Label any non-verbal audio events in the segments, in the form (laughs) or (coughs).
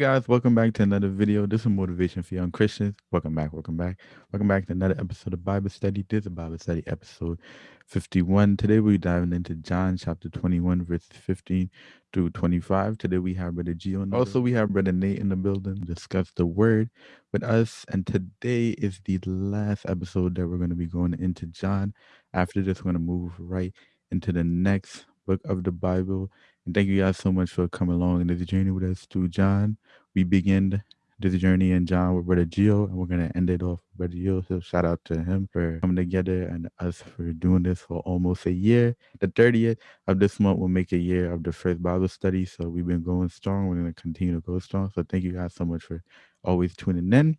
guys, welcome back to another video. This is motivation for young Christians. Welcome back, welcome back, welcome back to another episode of Bible study. This is Bible study episode 51. Today we're diving into John chapter 21, verses 15 through 25. Today we have Brother Gio. Also, we have Brother Nate in the building discuss the word with us. And today is the last episode that we're going to be going into John. After this, we're going to move right into the next book of the Bible. And thank you guys so much for coming along in this journey with us through John. We begin this journey in John with Brother Gio, and we're gonna end it off with Brother Gio. So shout out to him for coming together and us for doing this for almost a year. The 30th of this month will make a year of the first Bible study. So we've been going strong. We're gonna continue to go strong. So thank you guys so much for always tuning in.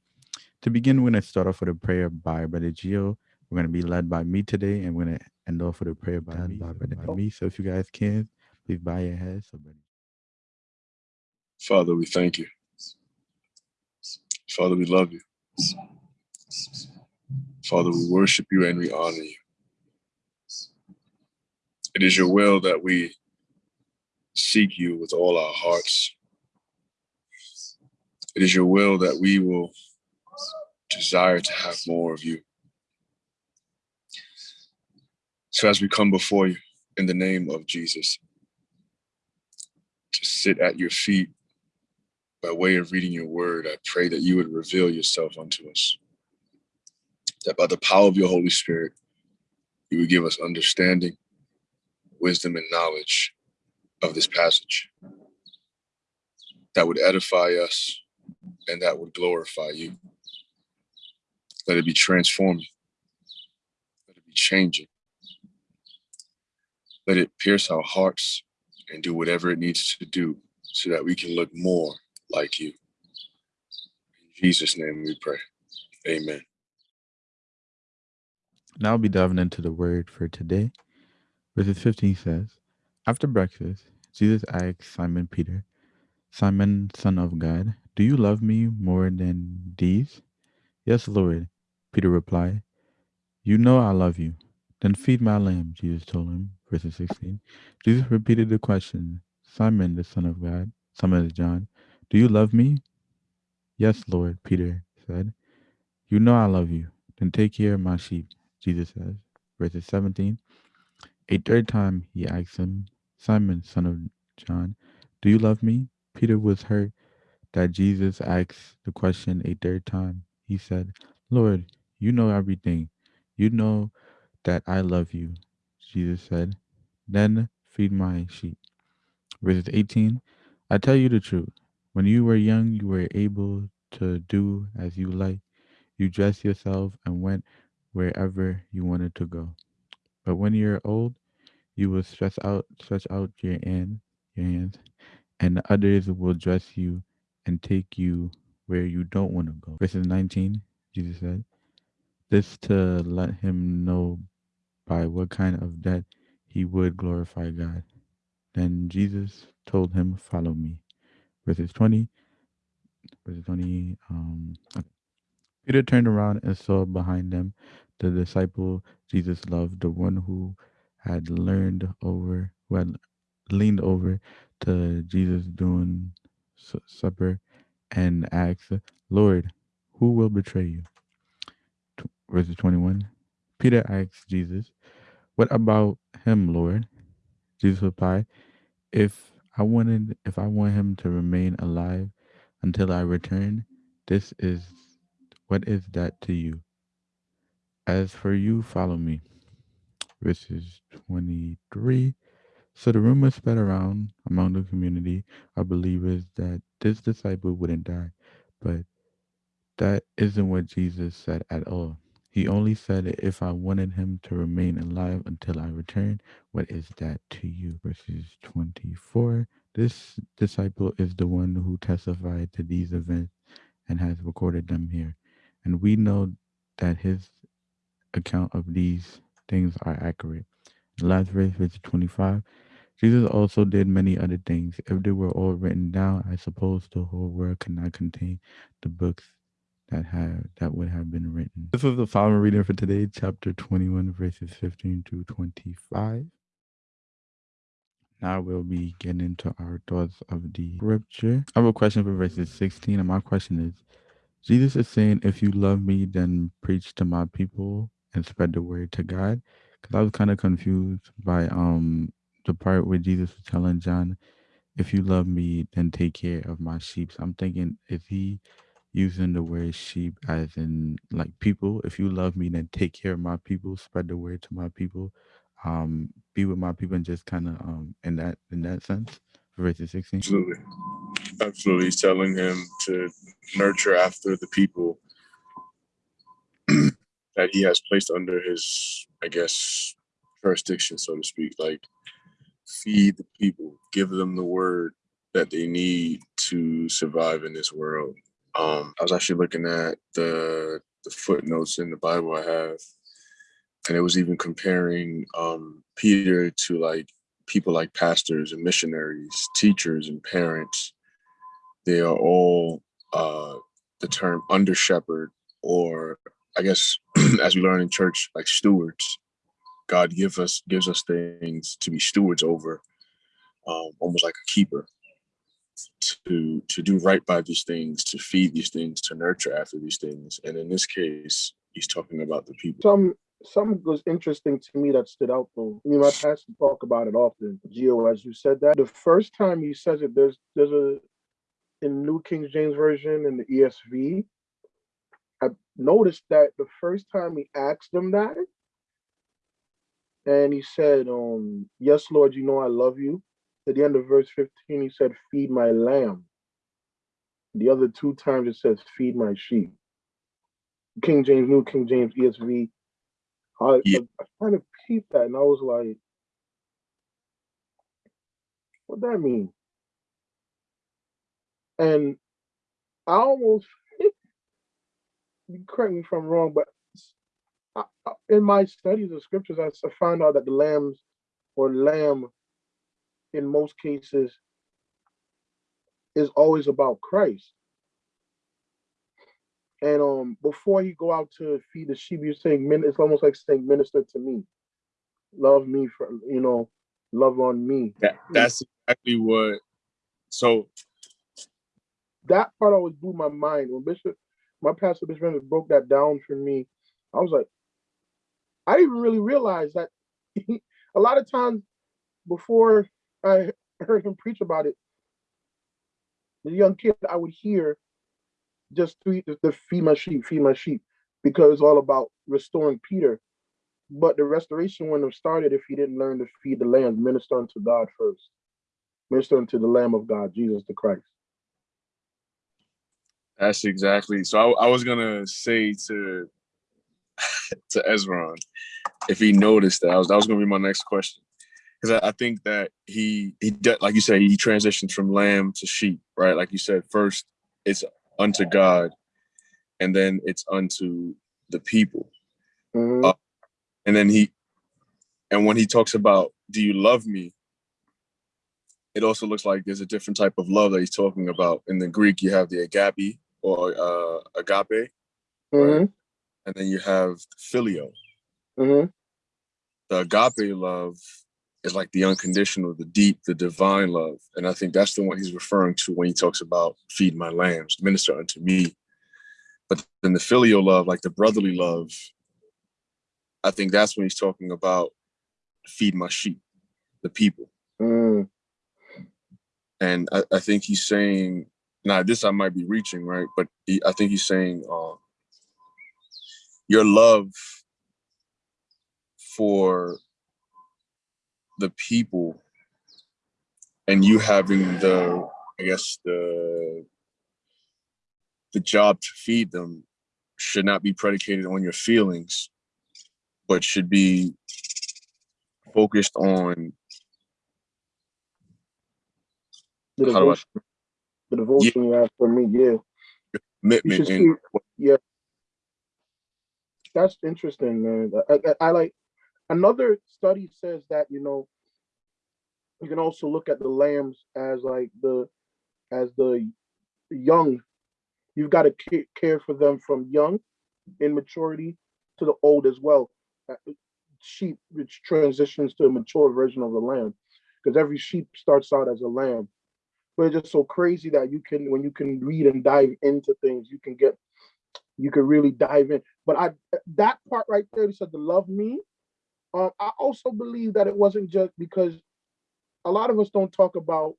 To begin, we're gonna start off with a prayer by Brother Gio. We're gonna be led by me today, and we're gonna end off with a prayer by, me, by Brother me. So if you guys can, please bow your heads. So Brother Father, we thank you. Father, we love you. Father, we worship you and we honor you. It is your will that we seek you with all our hearts. It is your will that we will desire to have more of you. So as we come before you in the name of Jesus, to sit at your feet by way of reading your word, I pray that you would reveal yourself unto us. That by the power of your Holy Spirit, you would give us understanding, wisdom, and knowledge of this passage that would edify us and that would glorify you. Let it be transforming. Let it be changing. Let it pierce our hearts and do whatever it needs to do so that we can look more like you. In Jesus' name we pray. Amen. Now I'll be diving into the word for today. Verses 15 says, After breakfast, Jesus asked Simon Peter, Simon, son of God, do you love me more than these? Yes, Lord, Peter replied. You know I love you. Then feed my lamb, Jesus told him. Verse 16. Jesus repeated the question, Simon, the son of God, Simon of John, do you love me? Yes, Lord, Peter said. You know I love you. Then take care of my sheep, Jesus says. Verse 17. A third time he asked him, Simon, son of John, do you love me? Peter was hurt that Jesus asked the question a third time. He said, Lord, you know everything. You know that I love you. Jesus said, Then feed my sheep. Verse 18 I tell you the truth. When you were young, you were able to do as you liked. You dressed yourself and went wherever you wanted to go. But when you're old, you will stretch out stretch out your hand, your hands, and others will dress you and take you where you don't want to go. Verses 19, Jesus said, This to let him know by what kind of death he would glorify God. Then Jesus told him, Follow me verses 20. Verses 20. Um, Peter turned around and saw behind them the disciple Jesus loved, the one who had learned over, who had leaned over to Jesus during supper and asked, Lord, who will betray you? Verses 21. Peter asked Jesus, What about him, Lord? Jesus replied, If I wanted if I want him to remain alive until I return, this is what is that to you? As for you, follow me. Verses 23. So the rumor spread around among the community of believers that this disciple wouldn't die, but that isn't what Jesus said at all. He only said if I wanted him to remain alive until I return, what is that to you? Verses 24. This disciple is the one who testified to these events and has recorded them here. And we know that his account of these things are accurate. last verse, verse 25. Jesus also did many other things. If they were all written down, I suppose the whole world could not contain the books that have that would have been written. This was the final reading for today, chapter 21, verses 15 to 25. Now we'll be getting into our thoughts of the scripture. I have a question for verses 16, and my question is Jesus is saying, If you love me, then preach to my people and spread the word to God. Because I was kind of confused by um the part where Jesus was telling John, If you love me, then take care of my sheep. So I'm thinking, if he using the word sheep as in like people? If you love me, then take care of my people, spread the word to my people um, be with my people and just kind of um, in that in that sense. Verses 16. Absolutely. Absolutely. He's telling him to nurture after the people (clears throat) that he has placed under his, I guess, jurisdiction, so to speak. Like feed the people, give them the word that they need to survive in this world. Um, I was actually looking at the the footnotes in the Bible I have and it was even comparing um, Peter to like people like pastors and missionaries, teachers and parents. They are all uh, the term under shepherd, or I guess (clears throat) as we learn in church, like stewards. God give us gives us things to be stewards over, um, almost like a keeper. To to do right by these things, to feed these things, to nurture after these things, and in this case, he's talking about the people. Some something was interesting to me that stood out though. I mean, my pastor talk about it often. Gio, as you said that, the first time he says it, there's there's a in New King James Version and the ESV. I noticed that the first time he asked him that, and he said, um, yes, Lord, you know I love you. At the end of verse 15, he said, feed my lamb. The other two times it says, feed my sheep. King James, New King James, ESV, I, yeah. I, I kind of peeped that and I was like, what that mean? And I almost, (laughs) you correct me if I'm wrong, but I, in my studies of scriptures, I, I found out that the lambs or lamb in most cases is always about Christ. And um, before you go out to feed the sheep, you're saying, it's almost like saying, minister to me, love me for, you know, love on me. That, that's exactly what. So that part always blew my mind when Bishop, my pastor Bishop Reynolds broke that down for me. I was like, I didn't really realize that (laughs) a lot of times before I heard him preach about it, the young kid I would hear just feed the feed my sheep, feed my sheep, because it's all about restoring Peter. But the restoration wouldn't have started if he didn't learn to feed the lambs, minister unto God first, minister unto the Lamb of God, Jesus the Christ. That's exactly. So I, I was gonna say to (laughs) to Ezron if he noticed that. I was that was gonna be my next question because I, I, think that he he like you said he transitions from lamb to sheep, right? Like you said, first it's unto God, and then it's unto the people. Mm-hmm. Uh, and then he, and when he talks about, "Do you love me?" It also looks like there's a different type of love that he's talking about. In the Greek, you have the agape or uh, agape, mm-hmm. right? and then you have phileo. Mm-hmm. The agape love is like the unconditional, the deep, the divine love. And I think that's the one he's referring to when he talks about feed my lambs, minister unto me. But then the filial love, like the brotherly love, I think that's when he's talking about feed my sheep, the people. Mm. And I, I, think he's saying, now this I might be reaching, right? But he, I think he's saying uh, your love for the people and you having the i guess the the job to feed them should not be predicated on your feelings but should be focused on the devotion, I, the devotion yeah. you have for me yeah. Commitment and, yeah. That's interesting man. I, I, I like another study says that you know you can also look at the lambs as like the as the young you've got to care for them from young in maturity to the old as well uh, sheep which transitions to a mature version of the lamb because every sheep starts out as a lamb. But it's just so crazy that you can, when you can read and dive into things, you can get, you can really dive in. But I, that part right there, he said to love me. Um, I also believe that it wasn't just because a lot of us don't talk about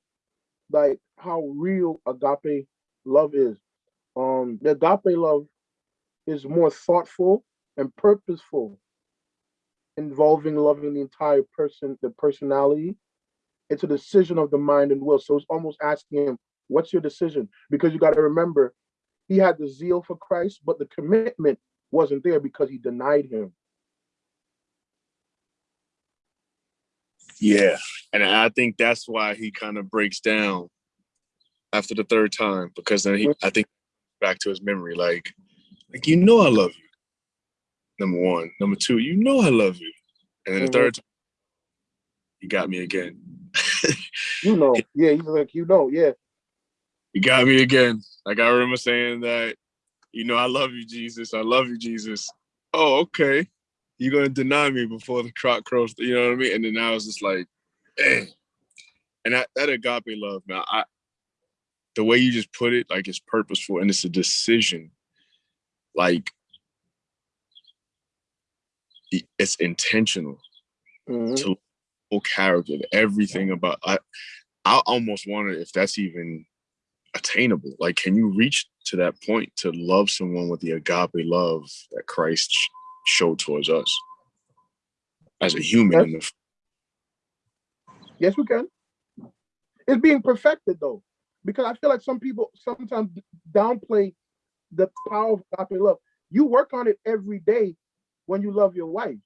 like how real agape love is. Um, the agape love is more thoughtful and purposeful, involving loving the entire person, the personality. It's a decision of the mind and will. So it's almost asking him, what's your decision? Because you got to remember, he had the zeal for Christ, but the commitment wasn't there because he denied him. Yeah. And I think that's why he kind of breaks down after the third time, because then he I think back to his memory, like, like you know I love you. Number one. Number two, you know I love you. And then the third mm-hmm. time, he got me again. You know, (laughs) yeah, he's like, you know, yeah. he got me again. Like I remember saying that, you know, I love you, Jesus. I love you, Jesus. Oh, okay. You're gonna deny me before the cock crows, you know what I mean? And then I was just like, dang. And that, that agape love, man, I the way you just put it, like it's purposeful and it's a decision. Like it's intentional Mhm. to whole character, everything about I I almost wonder if that's even attainable. Like, can you reach to that point to love someone with the agape love that Christ sh- showed towards us as a human in the Yes, we can. It's being perfected though, because I feel like some people sometimes downplay the power of agape love. You work on it every day when you love your wife.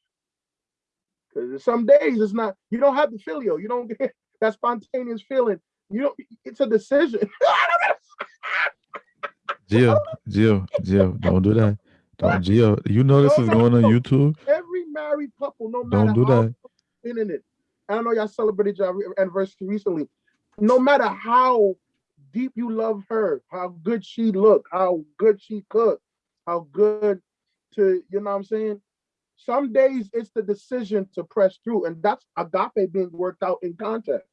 Because some days it's not, you don't have the phileo, you don't get (laughs) that spontaneous feeling. You don't, it's a decision. Gio, Gio, Gio, don't do that. Gio. You know this No, is no, going on no. YouTube. every married couple, no matter Don't do how that. been in it. I know y'all celebrated your anniversary recently. No matter how deep you love her, how good she look, how good she cook, how good to you know what I'm saying. Some days it's the decision to press through, and that's agape being worked out in context.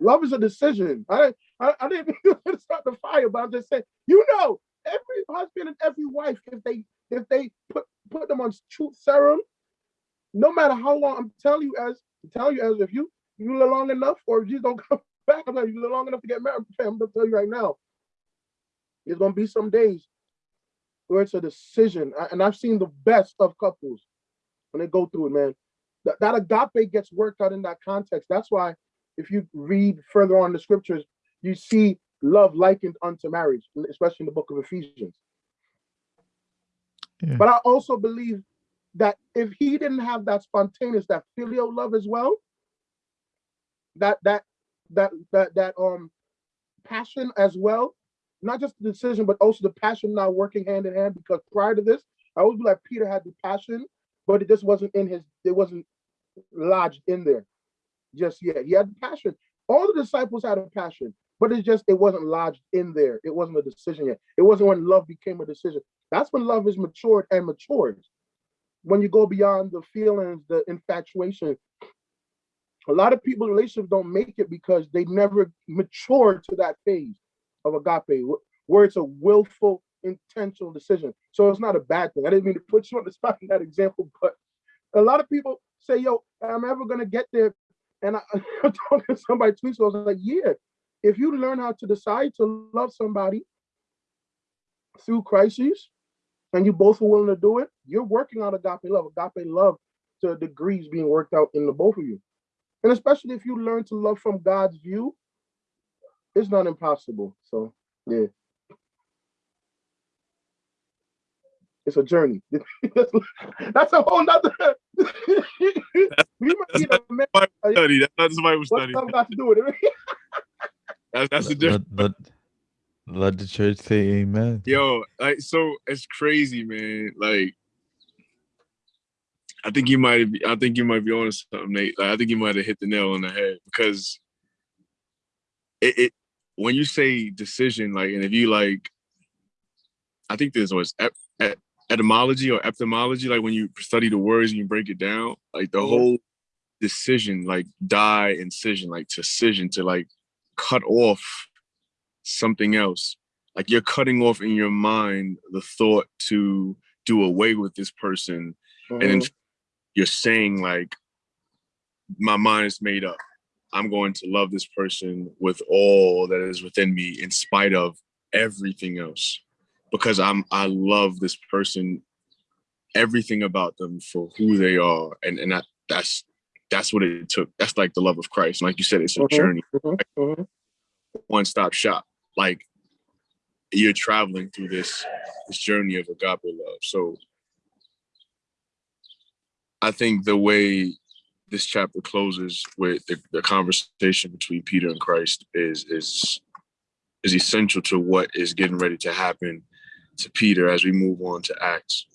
Love is a decision. I I, I didn't (laughs) start the fire, but I'm just saying, you know, every husband and every wife, if they if they put put them on truth serum, no matter how long, I'm telling you as I'm telling you as if you you live long enough or if you don't (laughs) come back, I'm telling you, you live long enough to get married. I'm gonna tell you right now. There's gonna be some days where it's a decision. And I've seen the best of couples when they go through it, man. That, that agape gets worked out in that context. That's why if you read further on the scriptures, you see love likened unto marriage, especially in the book of Ephesians. Yeah. But I also believe that if he didn't have that spontaneous, that filial love as well, that that that that that um passion as well, not just the decision, but also the passion now working hand in hand. Because prior to this, I always be like Peter had the passion, but it just wasn't in his, it wasn't lodged in there just yet. He had the passion. All the disciples had a passion, but it's just it wasn't lodged in there. It wasn't a decision yet. It wasn't when love became a decision. That's when love is matured and matures. When you go beyond the feelings, the infatuation. A lot of people relationships don't make it because they never mature to that phase of agape, where it's a willful, intentional decision. So it's not a bad thing. I didn't mean to put you on the spot in that example, but a lot of people say, "Yo, I'm ever gonna get there." And I, (laughs) I'm talking to somebody tweets, ago. I was like, "Yeah, if you learn how to decide to love somebody through crises, and you both are willing to do it, you're working out agape love. Agape love to degrees being worked out in the both of you. And especially if you learn to love from God's view, it's not impossible. So yeah. It's a journey. (laughs) That's a whole nother. (laughs) you might be the man. Bible Uh, study. That's not the Bible What's study. got to do with it? (laughs) That's, that's the difference. let, let, let the church say amen. Yo, like so it's crazy, man. Like I think you might be I think you might be on something, Nate. Like I think you might have hit the nail on the head because it, it when you say decision, like and if you like I think this was et, etymology or etymology, like when you study the words and you break it down, like the whole decision, like die incision, like decision to like cut off something else. Like you're cutting off in your mind the thought to do away with this person. And then Mhm. you're saying like, my mind is made up. I'm going to love this person with all that is within me in spite of everything else. Because I'm I love this person, everything about them for who they are. And and that that's that's what it took. That's like the love of Christ. Like you said, it's a Mhm. journey, Mhm. Mhm. one-stop shop. Like you're traveling through this this journey of agape love. So I think the way this chapter closes with the, the conversation between Peter and Christ is is is essential to what is getting ready to happen to Peter as we move on to Acts.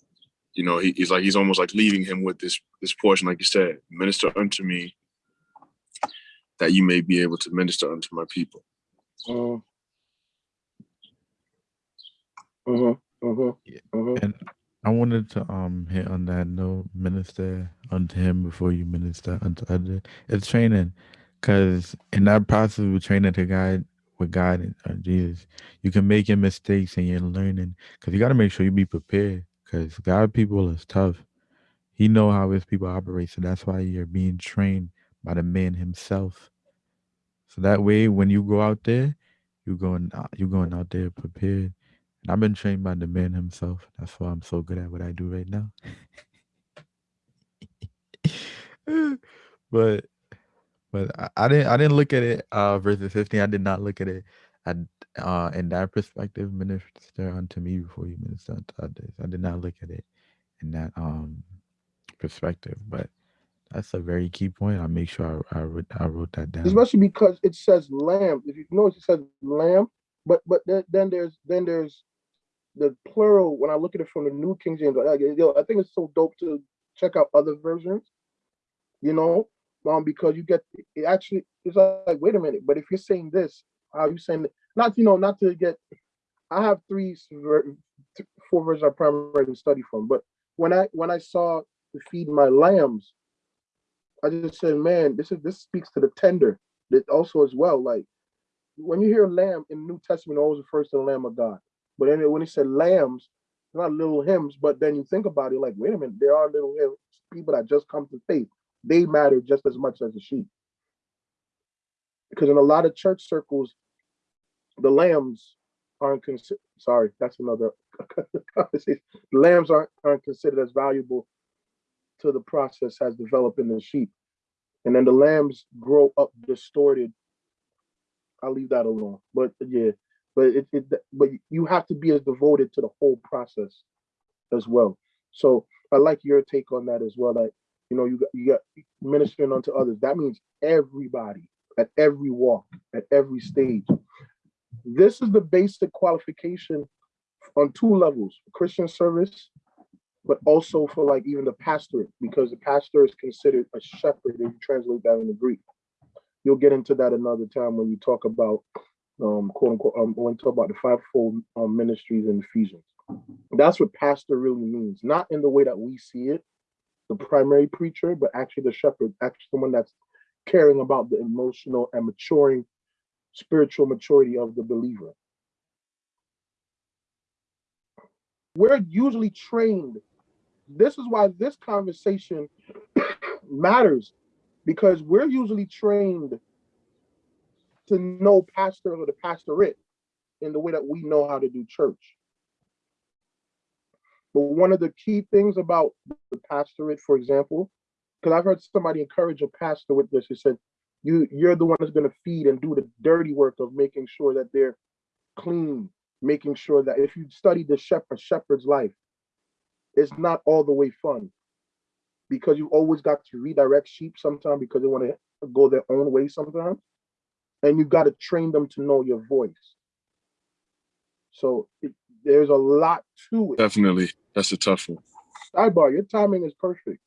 You know, he, he's like he's almost like leaving him with this this portion, like you said, minister unto me that you may be able to minister unto my people. Mhm. Mhm. Mhm. Yeah. Mhm. And I wanted to um hit on that note, minister unto him before you minister unto others. It's training, because in that process of training to God with God and uh, Jesus, you can make your mistakes and you're learning. Because you got to make sure you be prepared. Because God people is tough. He know how his people operate, so that's why you're being trained by the man himself. So that way, when you go out there, you going out, you going out there prepared. And I've been trained by the man himself. That's why I'm so good at what I do right now. (laughs) but but I, I didn't I didn't look at it uh verses 15. I did not look at it at uh in that perspective, minister unto me before you minister unto others. I did not look at it in that um perspective, but that's a very key point. I'll make sure I, I, wrote, I wrote that down. especially because it says lamb. If you notice, it says lamb, but but then, then there's then there's the plural. When I look at it from the New King James, I, yo, I think it's so dope to check out other versions. You know, um, because you get it actually. It's like, wait a minute, but if you're saying this, how you saying? Not you know, not to get. I have three, four versions I primarily study from, but when I when I saw feed my lambs, I just said, man, this is this speaks to the tender that also as well. Like when you hear lamb in the New Testament, always refers to the Lamb of God. But then when he said lambs, not little hymns, but then you think about it, like, wait a minute, there are little hymns, people that just come to faith. They matter just as much as the sheep. Because in a lot of church circles, the lambs aren't considered. Sorry, that's another (laughs) conversation. The lambs aren't aren't considered as valuable to the process as developing the sheep. And then the lambs grow up distorted. I'll leave that alone. But yeah, but it, it but you have to be as devoted to the whole process as well. So I like your take on that as well. Like, you know, you got you got ministering unto others. That means everybody at every walk, at every stage. This is the basic qualification on two levels: Christian service but also for like even the pastorate, because the pastor is considered a shepherd if you translate that in the Greek. You'll get into that another time when you talk about um quote unquote um when you talk about the fivefold um, ministries in Ephesians. That's what pastor really means, not in the way that we see it, the primary preacher, but actually the shepherd, actually someone that's caring about the emotional and maturing spiritual maturity of the believer. We're usually trained this is why this conversation (coughs) matters because we're usually trained to know pastor or the pastorate in the way that we know how to do church. But one of the key things about the pastorate, for example, because I've heard somebody encourage a pastor with this, he said, you, you're the one that's going to feed and do the dirty work of making sure that they're clean, making sure that if you study the shepherd, shepherd's life, it's not all the way fun. Because you always got to redirect sheep sometimes because they want to go their own way sometimes. And you got to train them to know your voice. So it, there's a lot to it. Definitely. That's a tough one. sidebar your timing is perfect.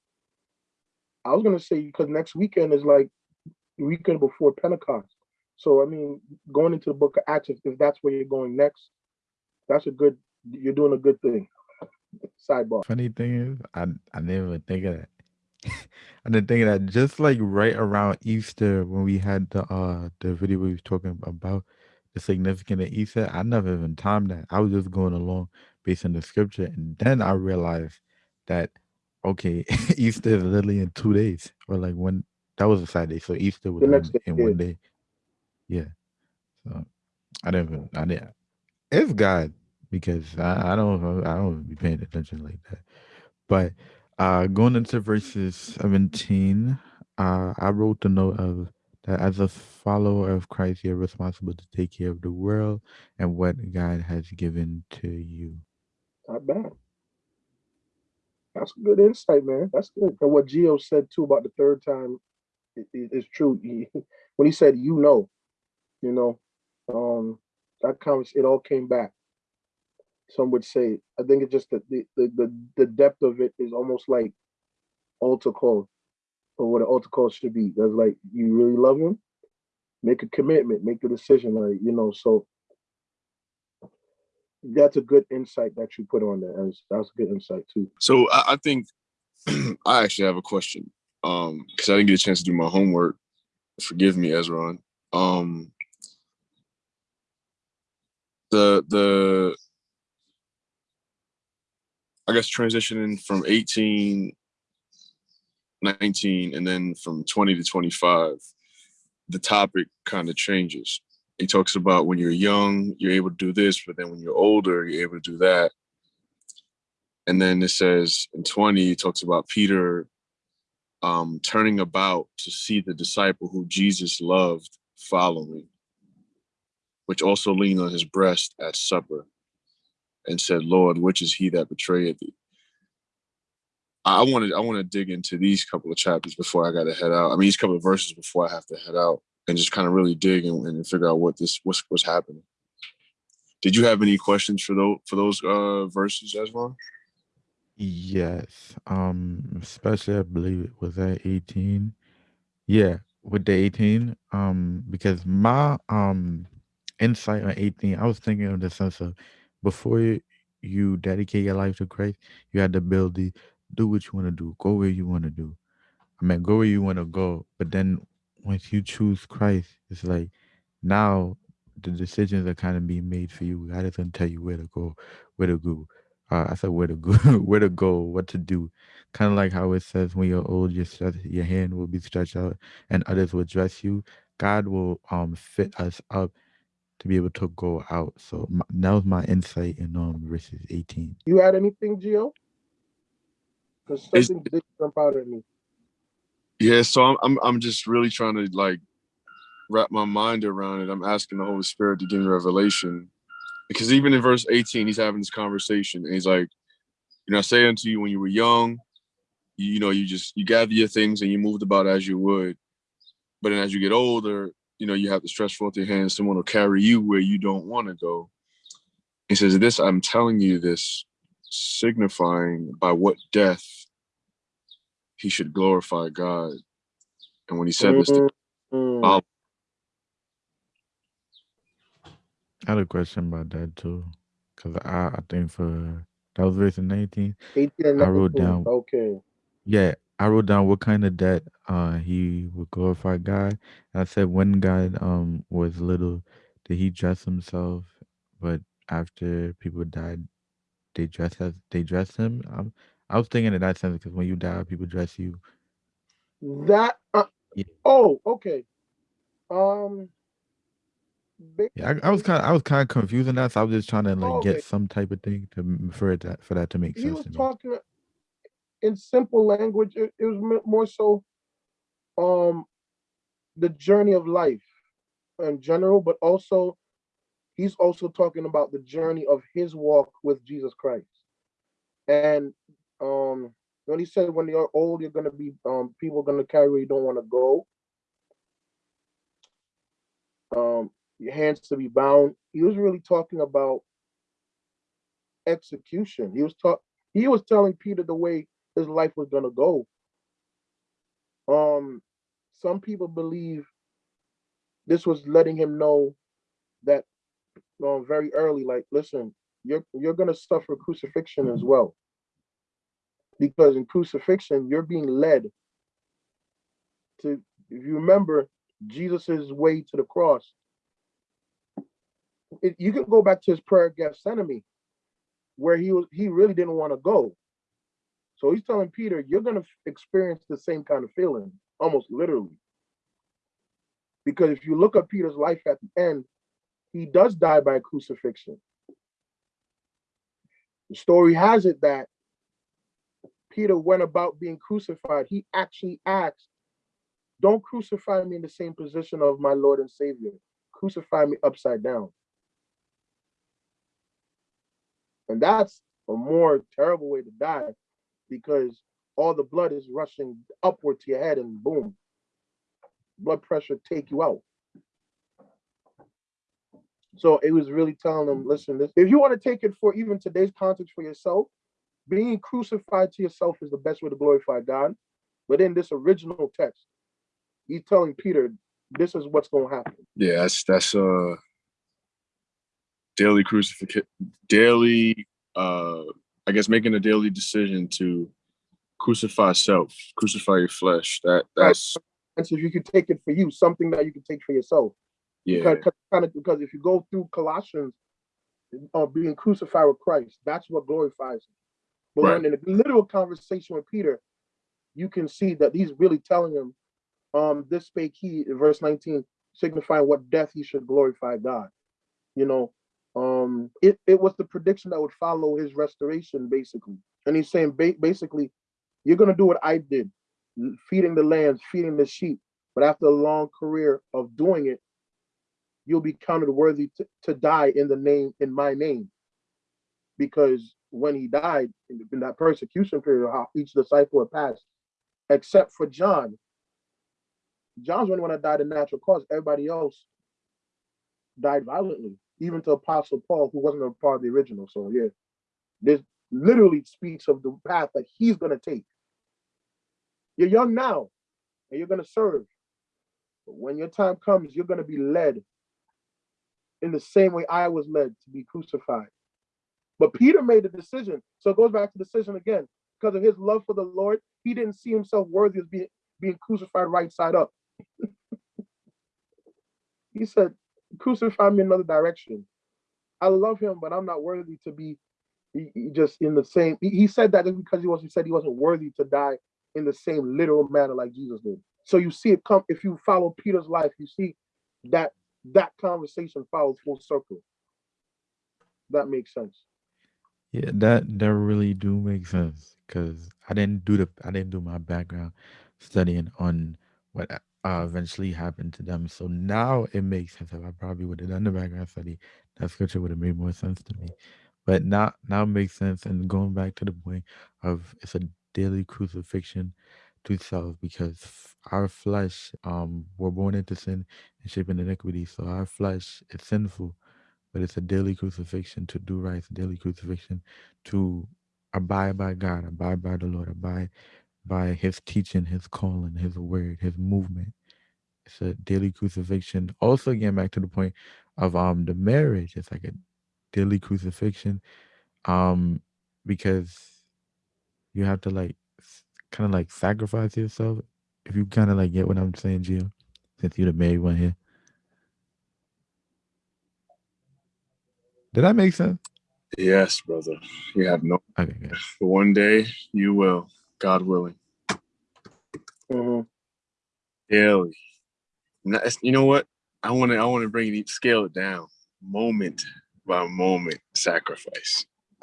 I was going to say because next weekend is like weekend before pentecost so i mean going into the book of acts if, if that's where you're going next that's a good you're doing a good thing sidebar Funny thing is, I I never think of that. And the thing that just like right around Easter when we had the uh the video we was talking about the significance of Easter, I never even timed that. I was just going along based on the scripture, and then I realized that okay, (laughs) Easter is literally in two days, or like when that was a Saturday, so Easter was The in, next day, in yeah. one day. Yeah, so I didn't. Even, I didn't. It's God because I, I don't I don't be paying attention like that. But uh going into verses 17, uh I wrote the note of that as a follower of Christ, you're responsible to take care of the world and what God has given to you. Not bad. That's good insight, man. That's good. And what Gio said too about the third time i- i- is true. He, (laughs) when he said, "You know," you know, um, that comes. It all came back. Some would say. I think it's just the the the, the depth of it is almost like altar call, or what an altar call should be. That's like you really love him, make a commitment, make the decision. Like you know, so that's a good insight that you put on there. That's, that's a good insight too. So I, I think (clears throat) I actually have a question. Um, because I didn't get a chance to do my homework. Forgive me, Ezron. Um the the I guess transitioning from 18, 19, and then from 20 to 25, the topic kind of changes. He talks about when you're young, you're able to do this, but then when you're older, you're able to do that. And then it says in 20, it talks about Peter um, turning about to see the disciple who Jesus loved following, which also leaned on his breast at supper and said, Lord, which is he that betrayed thee? I wanted I want to dig into these couple of chapters before I got to head out. I mean, these couple of verses before I have to head out, and just kind of really dig and, and figure out what this what's what's happening. Did you have any questions for those for those uh, verses, Ezra? Yes. Um, especially I believe it was at 18. Yeah, with the 18. Um, because my um insight on 18, I was thinking of the sense of before you, you dedicate your life to Christ, you had the ability do what you want to do, go where you want to do. I mean, go where you want to go. But then once you choose Christ, it's like now the decisions are kind of being made for you. God is gonna tell you where to go, where to go. Uh, I said where to go, (laughs) where to go, what to do. Kind of like how it says when you're old, your stretch, your hand will be stretched out, and others will dress you. God will um fit us up to be able to go out. So my, that was my insight in um verses 18. You had anything, Gio? Because Is- something did jump out at me. Yeah, so I'm, I'm I'm just really trying to like wrap my mind around it. I'm asking the Holy Spirit to give me revelation. Because even in verse 18, he's having this conversation and he's like, you know, I say unto you when you were young, you, you know, you just you gather your things and you moved about as you would. But then as you get older, you know, you have to stretch forth your hands, someone will carry you where you don't want to go. He says, This I'm telling you this, signifying by what death he should glorify God. And when he said this to Mm, I'll- I had a question about that too, because I I think for that was verse 19. 18 and I wrote 19. down- Okay. Yeah, I wrote down what kind of debt uh he would glorify God. And I said when God um was little, did he dress himself? But after people died, they dress as they dressed him. Um, I was thinking in that sense because when you die, people dress you. That. Uh, Yeah. Oh, okay. Um. Yeah, I, I was kind of I was kind of confused that, so I was just trying to like Oh, get some type of thing to for that for that to make he sense was to me. talking in simple language. It, it was more so um the journey of life in general, but also he's also talking about the journey of his walk with Jesus Christ. And um when he said when you're old, you're gonna be um people are gonna carry where you don't want to go. Um your hands to be bound. He was really talking about execution. He was talk he was telling Peter the way his life was gonna go. Um, some people believe this was letting him know that um, very early, like, listen, you're you're gonna suffer crucifixion as well. Because in crucifixion, you're being led to if you remember Jesus's way to the cross, it, you can go back to his prayer at Gethsemane, where he was he really didn't want to go. So he's telling Peter, you're gonna experience the same kind of feeling, almost literally. Because if you look at Peter's life at the end, he does die by crucifixion. The story has it that Peter went about being crucified. He actually asked, Don't crucify me in the same position of my Lord and Savior. Crucify me upside down. And that's a more terrible way to die because all the blood is rushing upward to your head and boom, blood pressure take you out. So it was really telling them, listen, this, if you want to take it for even today's context for yourself, being crucified to yourself is the best way to glorify God. But in this original text, he's telling Peter, this is what's going to happen. Yeah, that's that's uh daily crucifixion, daily. uh I guess making a daily decision to crucify self, crucify your flesh. That that's and so you can take it for you, something that you can take for yourself. yeah, Because, kind of because if you go through Colossians, uh, being crucified with Christ, that's what glorifies him. But Right. when in a literal conversation with Peter, you can see that he's really telling him, um, this spake he in verse 19, signifying what death he should glorify God. You know, um, it, it was the prediction that would follow his restoration, basically. And he's saying ba- basically, you're gonna do what I did, feeding the lambs, feeding the sheep. But after a long career of doing it, you'll be counted worthy to, to die in the name in my name. Because when he died in, in that persecution period, how each disciple had passed, except for John. John's the only one that died in natural cause. Everybody else died violently, even to Apostle Paul, who wasn't a part of the original. So yeah, this literally speaks of the path that he's gonna take. You're young now, and you're gonna serve. But when your time comes, you're gonna be led in the same way I was led to be crucified. But Peter made the decision. So it goes back to decision again. Because of his love for the Lord, he didn't see himself worthy of being, being crucified right side up. (laughs) he said, crucify me in another direction. I love him, but I'm not worthy to be he- just in the same. He, he said that just because he was he said he wasn't worthy to die in the same literal manner like Jesus did. So you see it come if you follow Peter's life, you see that that conversation follows full circle. That makes sense. Yeah, that that really do make sense because I didn't do the I didn't do my background studying on what uh, eventually happened to them. So now it makes sense. If I probably would have done the background study, that scripture would have made more sense to me. But now now it makes sense. And going back to the point of it's a daily crucifixion to self because our flesh, um, we're born into sin and shaping iniquity. So our flesh is sinful but it's a daily crucifixion to do right. It's a daily crucifixion to abide by God, abide by the Lord, abide by His teaching, His calling, His word, His movement. It's a daily crucifixion. Also, again, back to the point of um the marriage. It's like a daily crucifixion, um, because you have to like kind of like sacrifice yourself. If you kind of like get what I'm saying, Gio, since you're the married one here. Did that make sense? yes, brother. You have no. Okay, good. (laughs) But one day you will, God willing. Mhm. Daily. You know what? I want to. I want to bring it. Scale it down. Moment by moment sacrifice. (laughs)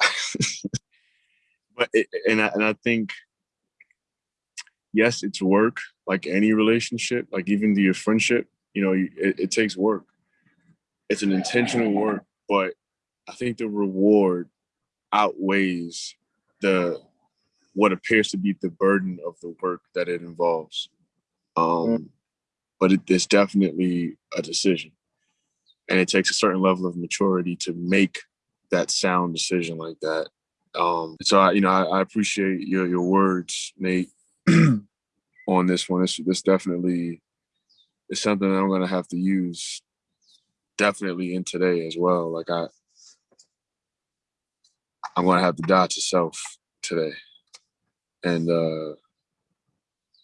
but it, and I, and I think yes, it's work like any relationship, like even your friendship. You know, it, it takes work. It's an intentional work, but I think the reward outweighs the what appears to be the burden of the work that it involves. Um, but it, it's definitely a decision, and it takes a certain level of maturity to make that sound decision like that. Um, so I, you know, I, I appreciate your your words, Nate, (clears throat) on this one. This this definitely is something that I'm gonna have to use definitely in today as well. Like I, I'm gonna have to die to self today, and uh,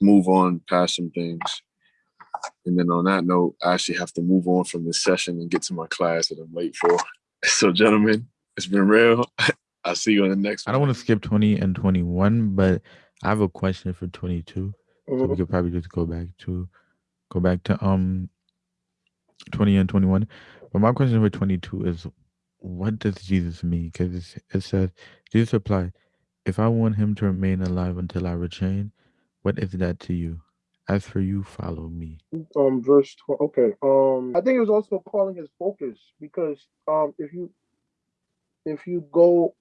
move on past some things. And then on that note, I actually have to move on from this session and get to my class that I'm late for. (laughs) So, gentlemen, it's been real. (laughs) I'll see you on the next I don't want to skip 20 and 21, but I have a question for 22. So we Mhm. could probably just go back to go back to um 20 and 21. But my question for 22 is what does Jesus mean? Because it says, Jesus replied, If I want him to remain alive until I return, what is that to you? As for you, follow me. um verse 12. okay um i think it was also calling his focus because um if you if you go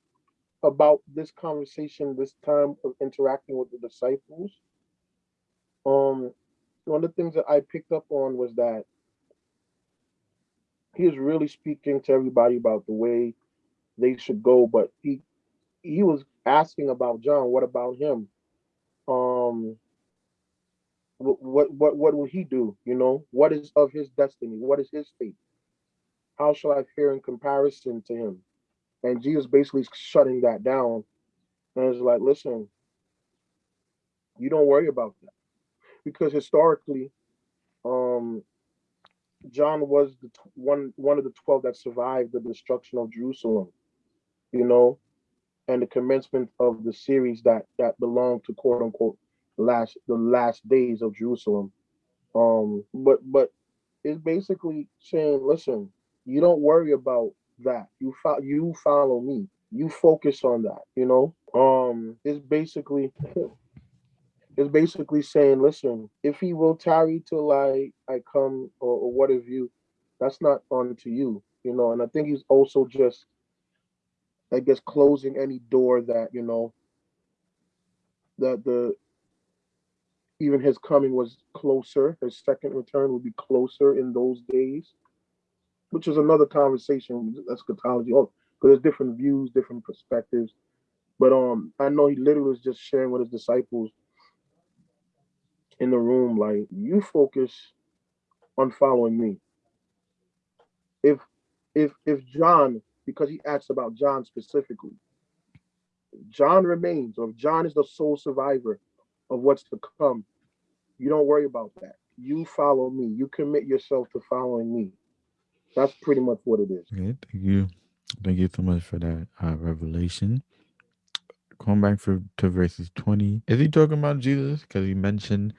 about this conversation this time of interacting with the disciples um one of the things that i picked up on was that he was really speaking to everybody about the way they should go but he he was asking about john what about him um what what what, will he do you know? What is of his destiny? What is his fate? How shall i fare in comparison to him? And jesus basically shutting that down. And it's like listen you don't worry about that. Because historically um john was the one one of the 12 that survived the destruction of jerusalem you know? And the commencement of the series that that belonged to quote unquote last the last days of jerusalem. Um but but it's basically saying listen you don't worry about that. You fo- you follow me. You focus on that you know? Um it's basically (laughs) it's basically saying listen if he will tarry till i i come or, or what have you that's not unto you you know? And i think he's also just i guess closing any door that you know that the even his coming was closer his second return would be closer in those days which is another conversation with eschatology. Because there's different views different perspectives. But um i know he literally was just sharing with his disciples in the room like you focus on following me. If if if john because he asked about john specifically john remains or if john is the sole survivor of what's to come you don't worry about that you follow me you commit yourself to following me that's pretty much what it is Okay, thank you. Thank you so much for that uh, revelation. Going back for, to verses 20. Is he talking about Jesus? Because he mentioned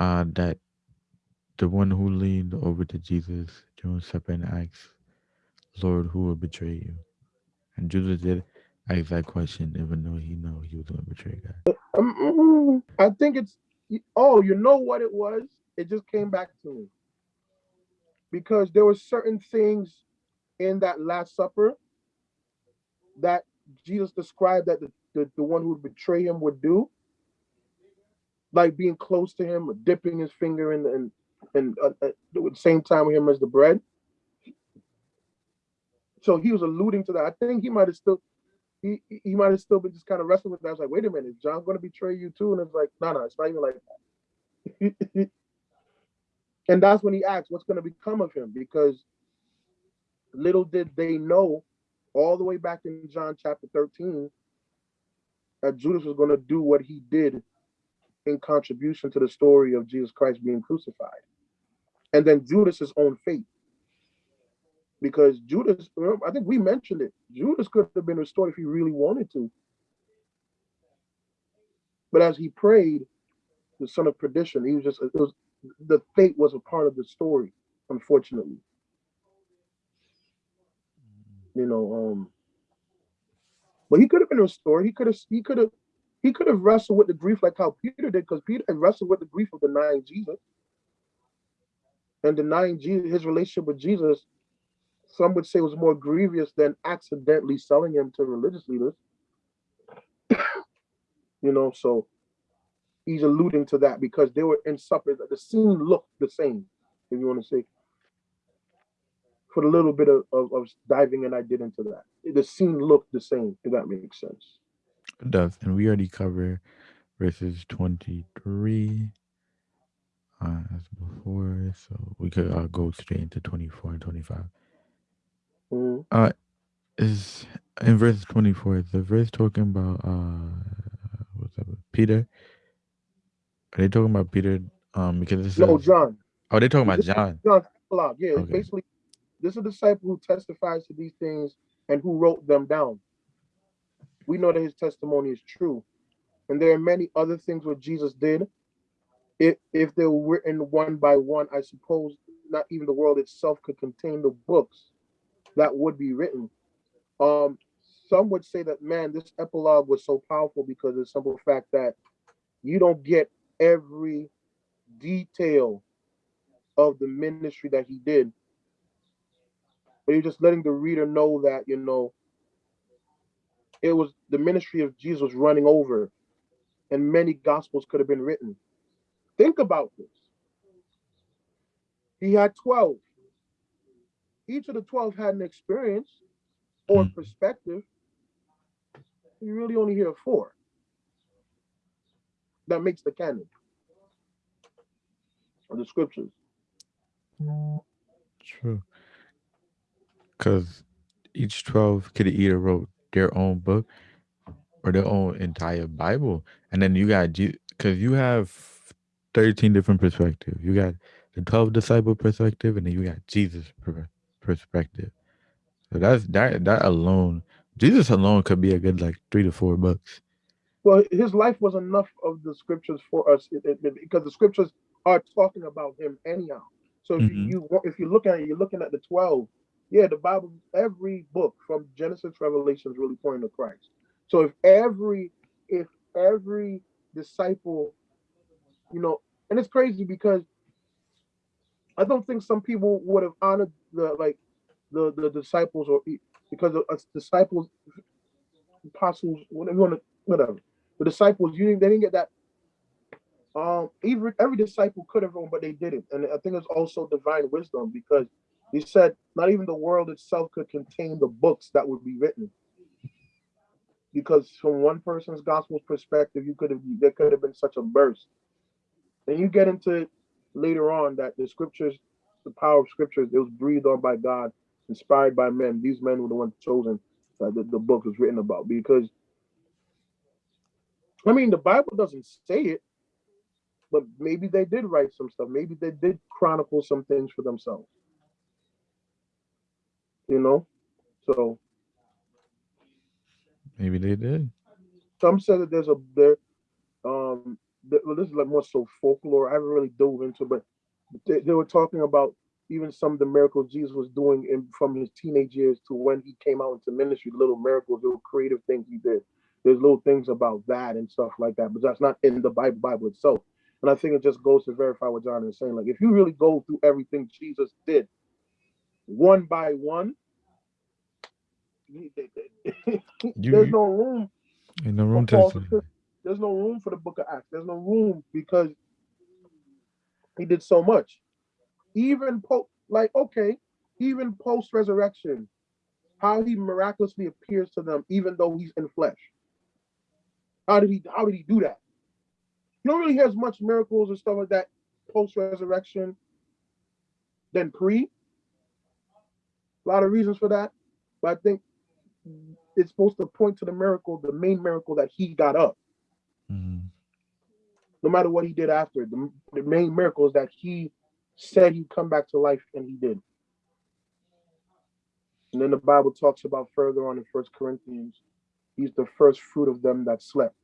uh, that the one who leaned over to Jesus during supper and asked, Lord, who will betray you? And Judas did ask that question, even though he knew he was going to betray God. Um, mm, I think it's oh, you know what it was? It just came back to me. Because there were certain things in that last supper that Jesus described that the, the, the one who would betray him would do. Like being close to him, or dipping his finger in the, and and uh, uh, at the same time with him as the bread. So he was alluding to that. I think he might have still he he- might have still been just kind of wrestling with that. I was like, wait a minute, is John going to betray you too? And it's like, no, no, it's not even like that. (laughs) and that's when he asked, what's going to become of him? Because little did they know, all the way back in John chapter 13, that Judas was going to do what he did in contribution to the story of Jesus Christ being crucified. And then Judas's own fate. Because Judas, I think we mentioned it. Judas could have been restored if he really wanted to. But as he prayed, the son of perdition, he was just, it was, the fate was a part of the story, unfortunately. You know, um, but he could have been restored. He could have, he could have, he could have wrestled with the grief like how Peter did, because Peter wrestled with the grief of denying Jesus and denying Jesus, his relationship with Jesus. Some would say was more grievous than accidentally selling him to religious leaders. (coughs) you know, so he's alluding to that because they were in supper. The scene looked the same, if you want to say. For the little bit of, of, of diving in I did into that, the scene looked the same, if that makes sense. It does. And we already covered verses 23 uh, as before. So we could uh, go straight into 24 and 25. Mhm. Is in verse 24, the verse talking about uh what's that? Peter? Are they talking about Peter? Um, because says, No, John. oh, they're talking about This is John. John's. Yeah, Okay. basically this is a disciple who testifies to these things and who wrote them down. We know that his testimony is true. And there are many other things what Jesus did. If if they were written one by one, I suppose not even the world itself could contain the books that would be written. Um, some would say that man, this epilogue was so powerful because of the simple fact that you don't get every detail of the ministry that he did. But you're just letting the reader know that, you know, it was the ministry of Jesus running over, and many gospels could have been written. Think about this. He had 12. Each of the 12 had an experience or Mm. perspective. You really only hear four. That makes the canon of the scriptures. True. Because each 12 could have either wrote their own book or their own entire Bible. And then you got, because you have 13 different perspectives. You got the 12 disciple perspective, and then you got Jesus per- perspective. So that's that, that alone, Jesus alone could be a good like three to four books. Well, his life was enough of the scriptures for us it- it- because the scriptures are talking about him anyhow. So if Mhm. you you if you look at it, you're looking at the twelve. Yeah, the Bible, every book from Genesis to Revelation is really pointing to Christ. So if every if every disciple, you know, and it's crazy because I don't think some people would have honored the like the the disciples or because the us disciples, apostles, whatever you want to whatever. The disciples, you didn't, they didn't get that. Um, even every disciple could have but they didn't. And I think it's also divine wisdom because he said not even the world itself could contain the books that would be written. Because from one person's gospel's perspective, you could have there could have been such a burst. And you get into later on that the scriptures, the power of scriptures, it was breathed on by God, inspired by men. These men were the ones chosen that the, the book was written about because I mean, the Bible doesn't say it, but maybe they did write some stuff. Maybe they did chronicle some things for themselves. You know? So Maybe they did. some said that there's a there um th- well, this is like more so folklore. I haven't really dove into, but they, they were talking about even some of the miracles Jesus was doing in from his teenage years to when he came out into ministry, little miracles, little creative things he did. There's little things about that and stuff like that, but that's not in the Bible, Bible itself. And I think it just goes to verify what John is saying. Like, if you really go through everything Jesus did, one by one, (laughs) You, there's no room ain't no room for there's no room for the book of Acts. There's no room because he did so much. Even po- like okay, even post resurrection, how he miraculously appears to them, even though he's in flesh. How did he? How did he do that? You don't really hear as much miracles and stuff like that post resurrection than pre. A lot of reasons for that, but I think it's supposed to point to the miracle, the main miracle that he got up Mhm. No matter what he did after. The, the main miracle is that he said he'd come back to life, and he did. And then the Bible talks about further on in First Corinthians, he's the first fruit of them that slept.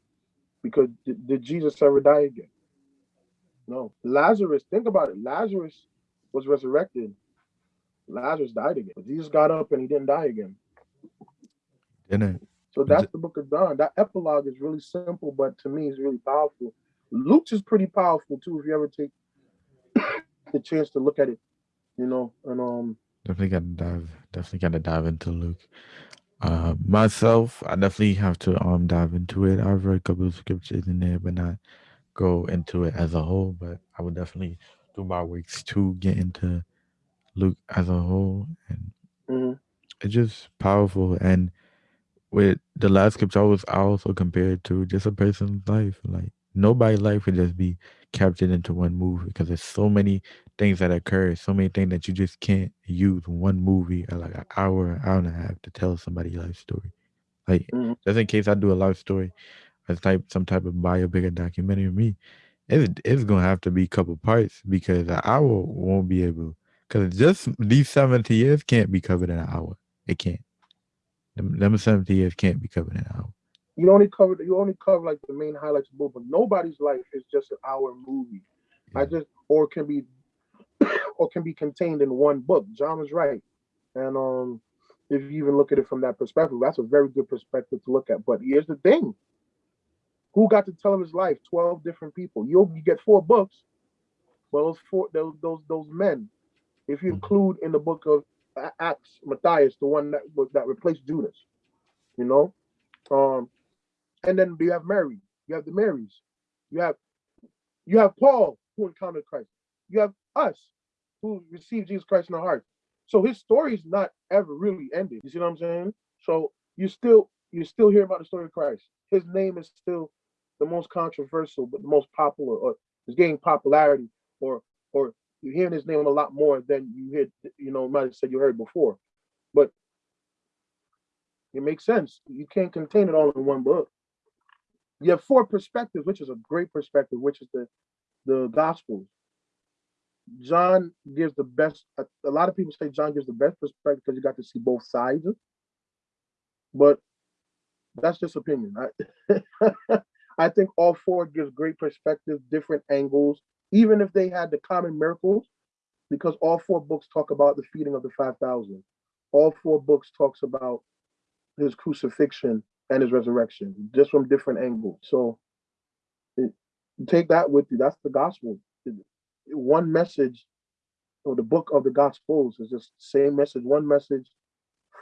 Because did, did Jesus ever die again? No. Lazarus, think about it. Lazarus was resurrected. Lazarus died again. But Jesus got up and he didn't die again. Didn't. So that's the book of John. That epilogue is really simple, but to me, it's really powerful. Luke's is pretty powerful too, if you ever take the chance to look at it, you know. And um, Definitely gotta dive. Definitely gotta dive into Luke. Uh, myself, I definitely have to um dive into it. I've read a couple of scriptures in there, but not go into it as a whole. But I would definitely do my weeks to get into Luke as a whole, and mhm. it's just powerful. And with the last scripture, I was I also compared to just a person's life. Like nobody's life would just be captured into one movie because there's so many things that occur, so many things that you just can't use one movie or like an hour, hour and a half to tell somebody life story. Like Mhm. just in case I do a life story, as type some type of biopic or documentary of me, It's it's gonna have to be a couple parts because an hour won't be able. Because just these seventy years can't be covered in an hour. It can't. Them, them seventy years can't be covered in an hour. You only cover you only cover like the main highlights of the book, but nobody's life is just an hour movie. I just or can be (coughs) or can be contained in one book. John was right. And um if you even look at it from that perspective, that's a very good perspective to look at. But here's the thing. Who got to tell him his life? 12 different people. You'll you get four books. Well, those four those those those men, if you Mhm. include in the book of Acts, Matthias, the one that that replaced Judas, you know, um, and then you have Mary, you have the Marys, you have you have Paul who encountered Christ, you have us who received Jesus Christ in our heart. So his story is not ever really ended. You see what I'm saying? So you still you still hear about the story of Christ. His name is still the most controversial, but the most popular, or is gaining popularity, or or you're hearing his name a lot more than you hear, you know, might have said you heard before. But it makes sense. You can't contain it all in one book. You have four perspectives, which is a great perspective, which is the the gospels. John gives the best. A, a lot of people say John gives the best perspective because you got to see both sides. But that's just opinion. I (laughs) I think all four gives great perspective, different angles, even if they had the common miracles, because all four books talk about the feeding of the five thousand. All four books talks about his crucifixion and his resurrection, just from different angles. So it, take that with you. That's the gospel. It- one message, or the book of the gospels is just same message, one message,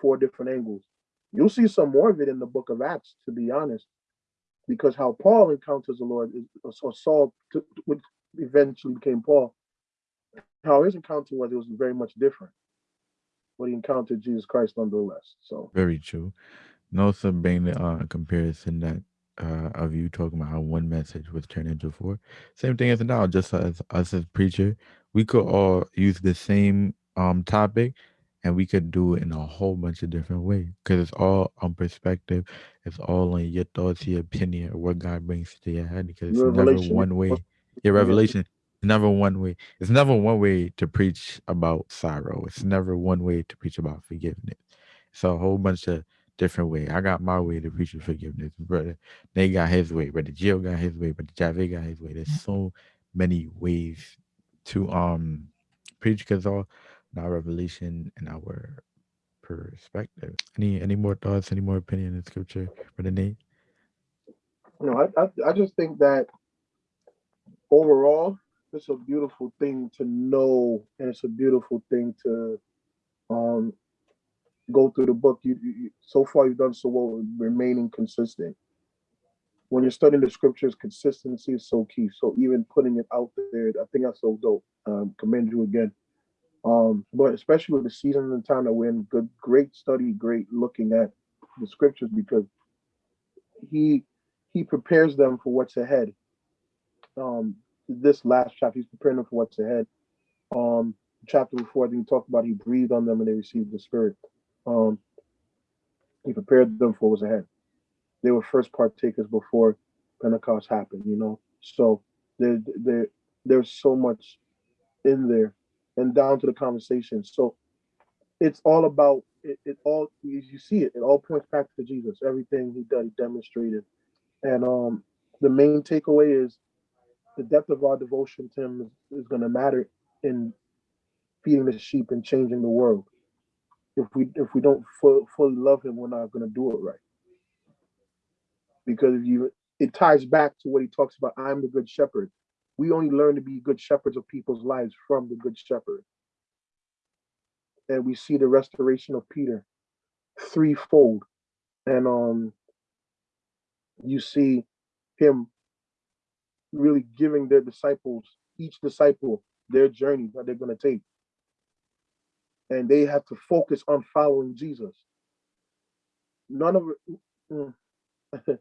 four different angles. You'll see some more of it in the book of Acts, to be honest, because how Paul encounters the Lord, or Saul, which eventually became Paul, how his encounter was, it was very much different. But he encountered Jesus Christ nonetheless. So Very true. Bring the uh, comparison that uh, of you talking about how one message was turned into four. Same thing as now, just as us as preacher, we could all use the same um topic and we could do it in a whole bunch of different ways because it's all on perspective. It's all on your thoughts, your opinion, what God brings to your head because it's never one way. Your revelation is never one way. It's never one way to preach about sorrow. It's never one way to preach about forgiveness. It's a whole bunch of different way. I got my way to preach forgiveness. Brother They got his way. Brother Jill got his way. Brother Javed got his way. There's so many ways to um preach because all in our revelation and our perspective. Any any more thoughts? Any more opinion in scripture, Brother Nate? you know, I, I, I just think that overall, it's a beautiful thing to know, and it's a beautiful thing to um go through the book. You, you so far you've done so well remaining consistent. When you're studying the scriptures, consistency is so key. So even putting it out there, I think that's so dope. Um, commend you again. Um, but especially with the season and the time that we're in, good, great study, great looking at the scriptures because he he prepares them for what's ahead. Um, this last chapter, he's preparing them for what's ahead. Um, chapter before, I think he talked about he breathed on them and they received the Spirit. Um, he prepared them for what was ahead. They were first partakers before Pentecost happened, you know. So there, there, there's so much in there, and down to the conversation. So it's all about it. It all you see it. It all points back to Jesus. Everything he did, he demonstrated. And um, the main takeaway is the depth of our devotion to him is, is going to matter in feeding the sheep and changing the world. If we if we don't fu- fully love him, we're not going to do it right. Because if you it ties back to what he talks about. I'm the good shepherd. We only learn to be good shepherds of people's lives from the good shepherd. And we see the restoration of Peter threefold. And um you see him really giving their disciples, each disciple, their journey that they're going to take. And they have to focus on following Jesus. None of it, mm, (laughs)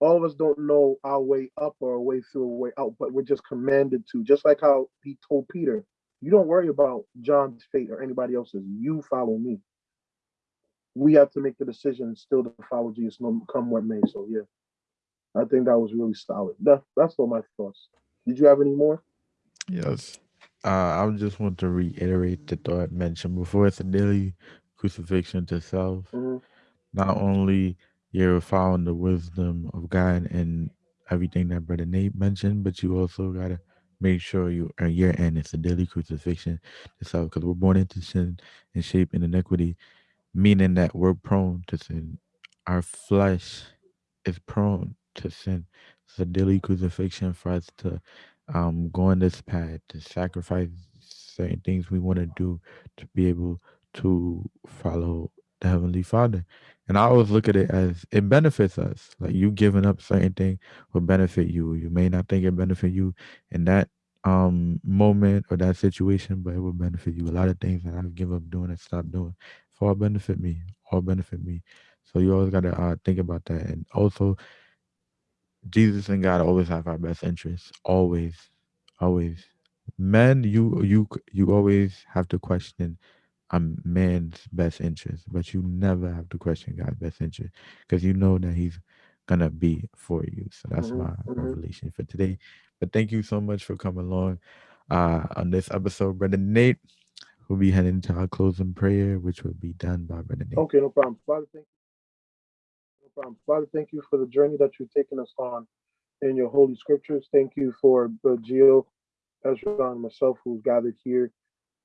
all of us don't know our way up or our way through a way out, but we're just commanded to, just like how he told Peter, you don't worry about John's fate or anybody else's. You follow me. We have to make the decision still to follow Jesus, no come what may. So yeah, I think that was really solid. That, that's all my thoughts. Did you have any more? Yes. Uh, I just want to reiterate the thought mentioned before. It's a daily crucifixion to self. hmm Not only you're following the wisdom of God and everything that Brother Nate mentioned, but you also gotta make sure you are your end. It's a daily crucifixion to self because we're born into sin and shape in iniquity, meaning that we're prone to sin. Our flesh is prone to sin. It's a daily crucifixion for us to um, go on this path, to sacrifice certain things we want to do to be able to follow the Heavenly Father. And I always look at it as it benefits us. Like you giving up certain thing will benefit you. You may not think it benefit you in that um moment or that situation, but it will benefit you. A lot of things that I've given up doing and stopped doing, for all benefit me, all benefit me. So you always gotta uh, think about that. And also Jesus and God always have our best interests. Always. Always. Men, you you you always have to question a man's best interest, but you never have to question God's best interest because you know that He's gonna be for you. So that's Mhm, my mhm. revelation for today. But thank you so much for coming along uh, on this episode, Brother Nate. We'll be heading into our closing prayer, which will be done by Brother Nate. Okay, no problem. Father, thank you. Problem. Father, thank you for the journey that you've taken us on in your holy scriptures. Thank you for the Gio, Ezra, and myself who's gathered here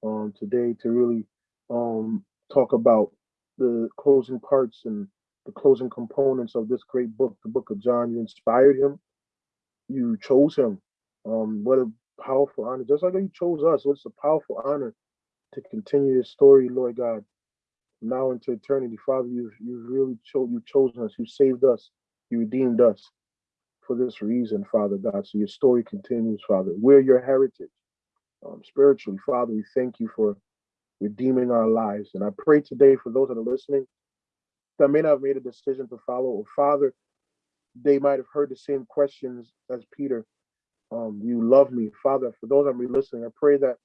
um, today to really um, talk about the closing parts and the closing components of this great book, the book of John. You inspired him, you chose him. Um, what a powerful honor. Just like you chose us, it's a powerful honor to continue this story, Lord God, now into eternity. Father, you've, you've really cho- you've chosen us, you saved us, you redeemed us for this reason, Father God. So your story continues, Father. We're your heritage um, spiritually. Father, we thank you for redeeming our lives. And I pray today for those that are listening that may not have made a decision to follow, or Father, they might have heard the same questions as Peter. Um, you love me, Father. For those that are listening, I pray that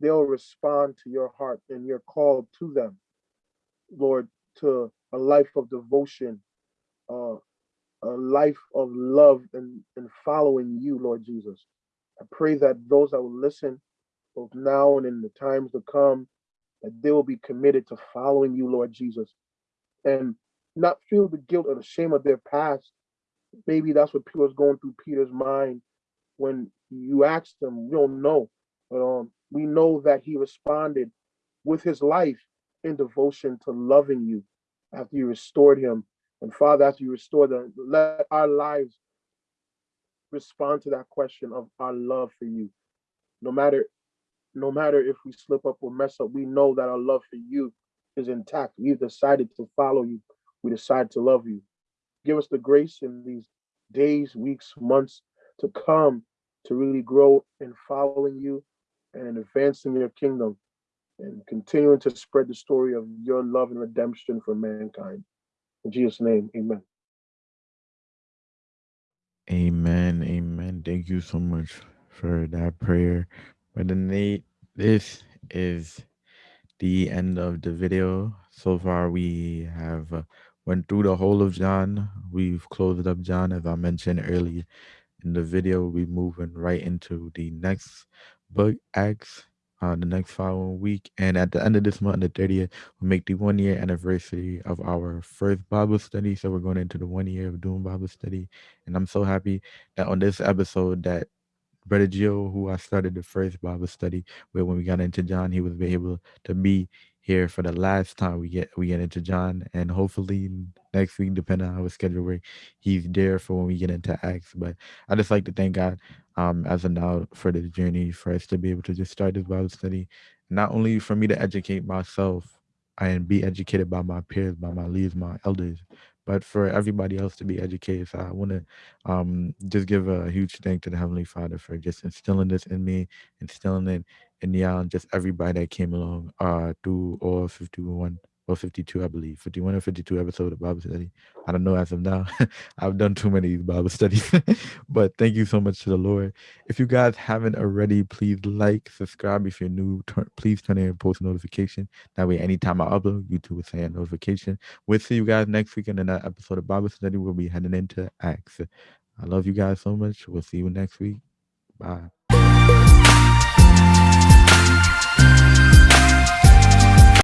they'll respond to your heart and your call to them, Lord, to a life of devotion, uh, a life of love and, and following you, Lord Jesus. I pray that those that will listen, both now and in the times to come, that they will be committed to following you, Lord Jesus, and not feel the guilt or the shame of their past. Maybe that's what was going through Peter's mind when you asked him. We don't know, but um, we know that he responded with his life in devotion to loving you after you restored him. And Father, after you restored them, let our lives respond to that question of our love for you. No matter, no matter if we slip up or mess up, we know that our love for you is intact. We've decided to follow you. We decide to love you. Give us the grace in these days, weeks, months to come to really grow in following you and advancing your kingdom and continuing to spread the story of your love and redemption for mankind. In Jesus' name, amen. Amen. Amen. Thank you so much for that prayer. Brother Nate, this is the end of the video. So far, we have uh, went through the whole of John. We've closed up John, as I mentioned earlier in the video. We're moving right into the next book, Acts, uh, the next following week. And at the end of this month, the 30th, we'll make the one year anniversary of our first Bible study. So we're going into the one year of doing Bible study. And I'm so happy that on this episode that Brother Gio, who I started the first Bible study where when we got into John, he was able to be here for the last time we get we get into John, and hopefully next week, depending on how his schedule works, he's there for when we get into Acts. But I just like to thank God um as of now for this journey for us to be able to just start this Bible study, not only for me to educate myself and be educated by my peers, by my leaders, my elders, but for everybody else to be educated. So I want to um, just give a huge thank to the Heavenly Father for just instilling this in me, instilling it and just everybody that came along uh, through all 51 or 52, I believe, 51 or 52 episode of Bible study. I don't know as of now. (laughs) I've done too many Bible studies, (laughs) but thank you so much to the Lord. If you guys haven't already, please like, subscribe. If you're new, turn, please turn on post notification. That way, anytime I upload, YouTube will send a notification. We'll see you guys next week in another episode of Bible study. We'll be heading into Acts. I love you guys so much. We'll see you next week. Bye.